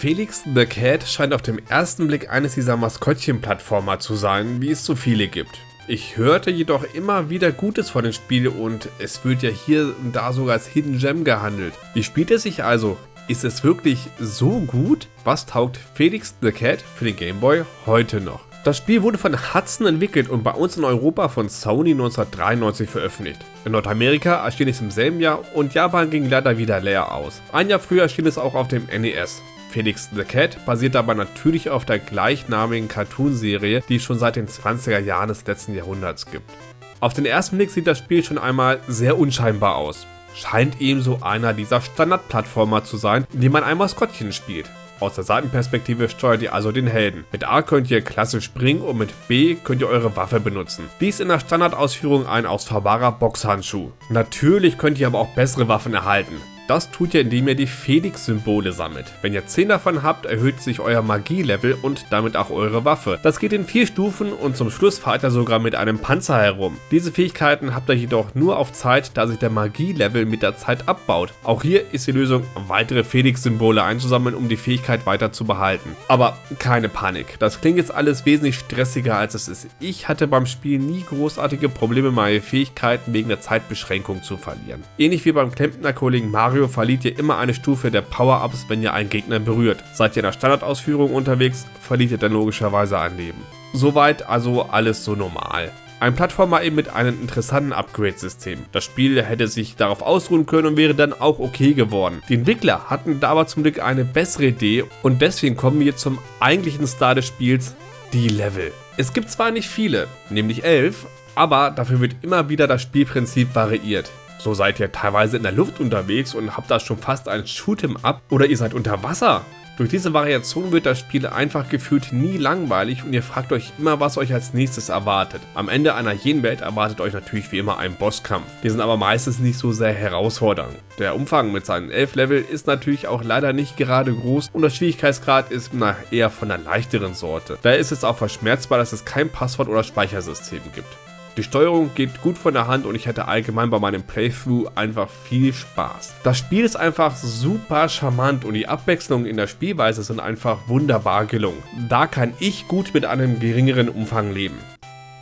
Felix the Cat scheint auf dem ersten Blick eines dieser Maskottchen-Plattformer zu sein, wie es so viele gibt. Ich hörte jedoch immer wieder Gutes von dem Spiel und es wird ja hier und da sogar als Hidden Gem gehandelt. Wie spielt es sich also? Ist es wirklich so gut? Was taugt Felix the Cat für den Game Boy heute noch? Das Spiel wurde von Hudson entwickelt und bei uns in Europa von Sony 1993 veröffentlicht. In Nordamerika erschien es im selben Jahr und Japan ging leider wieder leer aus. Ein Jahr früher erschien es auch auf dem NES. Felix the Cat basiert aber natürlich auf der gleichnamigen Cartoonserie, die es schon seit den 20er Jahren des letzten Jahrhunderts gibt. Auf den ersten Blick sieht das Spiel schon einmal sehr unscheinbar aus. Scheint ebenso einer dieser Standardplattformer zu sein, in dem man ein Maskottchen spielt. Aus der Seitenperspektive steuert ihr also den Helden. Mit A könnt ihr klassisch springen und mit B könnt ihr eure Waffe benutzen. Dies in der Standardausführung ein ausfahrbarer Boxhandschuh. Natürlich könnt ihr aber auch bessere Waffen erhalten. Das tut ihr, indem ihr die Felix-Symbole sammelt. Wenn ihr 10 davon habt, erhöht sich euer Magie-Level und damit auch eure Waffe. Das geht in 4 Stufen und zum Schluss fahrt ihr sogar mit einem Panzer herum. Diese Fähigkeiten habt ihr jedoch nur auf Zeit, da sich der Magie-Level mit der Zeit abbaut. Auch hier ist die Lösung, weitere Felix-Symbole einzusammeln, um die Fähigkeit weiter zu behalten. Aber keine Panik, das klingt jetzt alles wesentlich stressiger als es ist. Ich hatte beim Spiel nie großartige Probleme, meine Fähigkeiten wegen der Zeitbeschränkung zu verlieren. Ähnlich wie beim Klempner-Kollegen Mario Mario verliert ihr immer eine Stufe der Power-Ups, wenn ihr einen Gegner berührt. Seid ihr in der Standardausführung unterwegs, verliert ihr dann logischerweise ein Leben. Soweit also alles so normal. Ein Plattformer eben mit einem interessanten Upgrade-System. Das Spiel hätte sich darauf ausruhen können und wäre dann auch okay geworden. Die Entwickler hatten da aber zum Glück eine bessere Idee und deswegen kommen wir zum eigentlichen Star des Spiels, die Level. Es gibt zwar nicht viele, nämlich elf, aber dafür wird immer wieder das Spielprinzip variiert. So seid ihr teilweise in der Luft unterwegs und habt da schon fast ein Shoot'em Up oder ihr seid unter Wasser. Durch diese Variation wird das Spiel einfach gefühlt nie langweilig und ihr fragt euch immer, was euch als nächstes erwartet. Am Ende einer jeden Welt erwartet euch natürlich wie immer ein Bosskampf. Die sind aber meistens nicht so sehr herausfordernd. Der Umfang mit seinen 11 Level ist natürlich auch leider nicht gerade groß und der Schwierigkeitsgrad ist na, eher von der leichteren Sorte. Daher ist es auch verschmerzbar, dass es kein Passwort oder Speichersystem gibt. Die Steuerung geht gut von der Hand und ich hatte allgemein bei meinem Playthrough einfach viel Spaß. Das Spiel ist einfach super charmant und die Abwechslungen in der Spielweise sind einfach wunderbar gelungen. Da kann ich gut mit einem geringeren Umfang leben.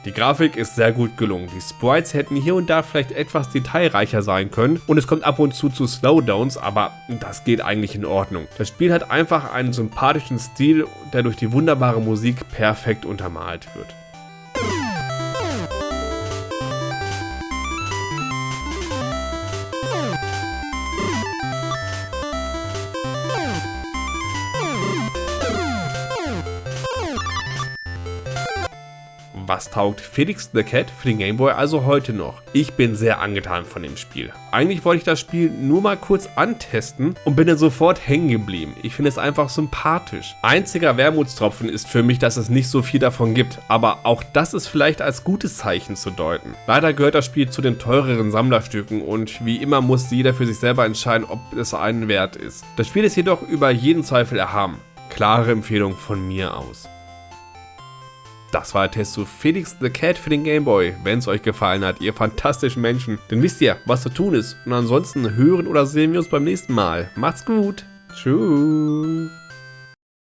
Die Grafik ist sehr gut gelungen. Die Sprites hätten hier und da vielleicht etwas detailreicher sein können und es kommt ab und zu zu Slowdowns, aber das geht eigentlich in Ordnung. Das Spiel hat einfach einen sympathischen Stil, der durch die wunderbare Musik perfekt untermalt wird. Was taugt Felix the Cat für den Gameboy also heute noch? Ich bin sehr angetan von dem Spiel. Eigentlich wollte ich das Spiel nur mal kurz antesten und bin dann sofort hängen geblieben. Ich finde es einfach sympathisch. Einziger Wermutstropfen ist für mich, dass es nicht so viel davon gibt, aber auch das ist vielleicht als gutes Zeichen zu deuten. Leider gehört das Spiel zu den teureren Sammlerstücken und wie immer muss jeder für sich selber entscheiden, ob es einen wert ist. Das Spiel ist jedoch über jeden Zweifel erhaben. Klare Empfehlung von mir aus. Das war der Test zu Felix the Cat für den Gameboy. Wenn es euch gefallen hat, ihr fantastischen Menschen, dann wisst ihr, was zu tun ist. Und ansonsten hören oder sehen wir uns beim nächsten Mal. Macht's gut. Tschüss.